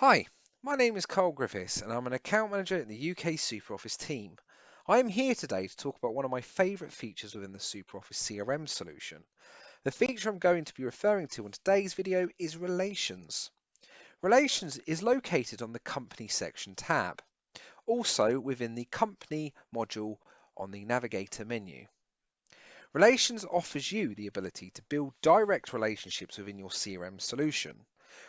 Hi, my name is Carl Griffiths and I'm an account manager in the UK SuperOffice team. I am here today to talk about one of my favourite features within the SuperOffice CRM solution. The feature I'm going to be referring to in today's video is Relations. Relations is located on the Company section tab, also within the Company module on the Navigator menu. Relations offers you the ability to build direct relationships within your CRM solution.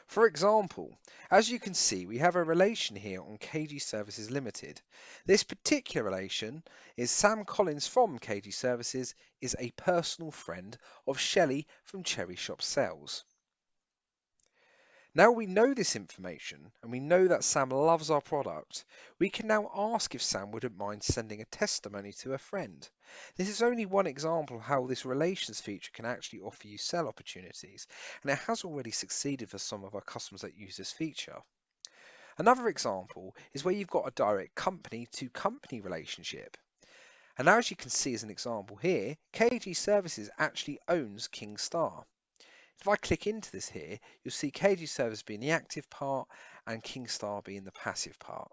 For example, as you can see, we have a relation here on KG Services Limited. This particular relation is Sam Collins from KG Services is a personal friend of Shelley from Cherry Shop Sales. Now we know this information and we know that Sam loves our product, we can now ask if Sam wouldn't mind sending a testimony to a friend. This is only one example of how this relations feature can actually offer you sell opportunities, and it has already succeeded for some of our customers that use this feature. Another example is where you've got a direct company to company relationship. And now as you can see as an example here, KG Services actually owns Kingstar. If I click into this here, you'll see KG Service being the active part and Kingstar being the passive part.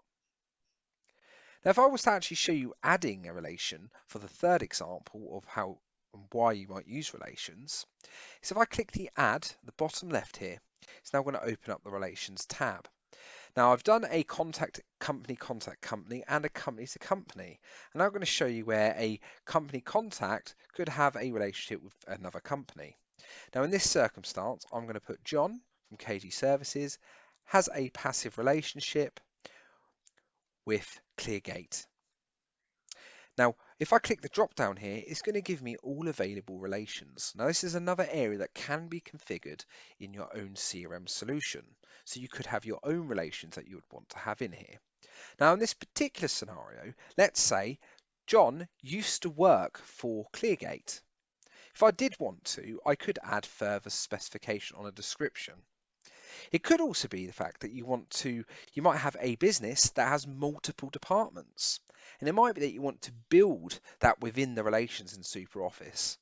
Now, if I was to actually show you adding a relation for the third example of how and why you might use relations, so if I click the add, the bottom left here, it's now going to open up the relations tab. Now I've done a contact company contact company and a company to company and I'm going to show you where a company contact could have a relationship with another company. Now in this circumstance, I'm going to put John from KG Services has a passive relationship with Cleargate. Now, if I click the drop down here, it's going to give me all available relations. Now, this is another area that can be configured in your own CRM solution. So you could have your own relations that you would want to have in here. Now, in this particular scenario, let's say John used to work for Cleargate. If I did want to, I could add further specification on a description. It could also be the fact that you want to, you might have a business that has multiple departments. And it might be that you want to build that within the relations in SuperOffice.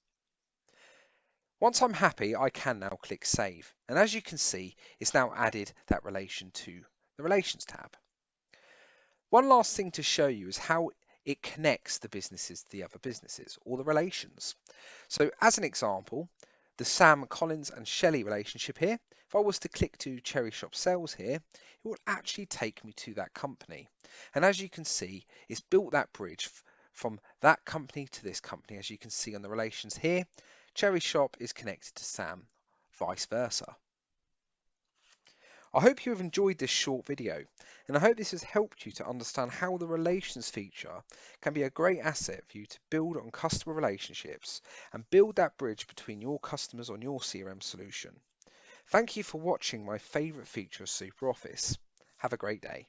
Once I'm happy, I can now click Save. And as you can see, it's now added that relation to the Relations tab. One last thing to show you is how it connects the businesses to the other businesses or the relations. So as an example, the Sam Collins and Shelley relationship here, if I was to click to Cherry Shop Sales here, it will actually take me to that company. And as you can see, it's built that bridge from that company to this company. As you can see on the relations here, Cherry Shop is connected to Sam, vice versa. I hope you have enjoyed this short video and I hope this has helped you to understand how the relations feature can be a great asset for you to build on customer relationships and build that bridge between your customers on your CRM solution. Thank you for watching my favourite feature of SuperOffice. Have a great day.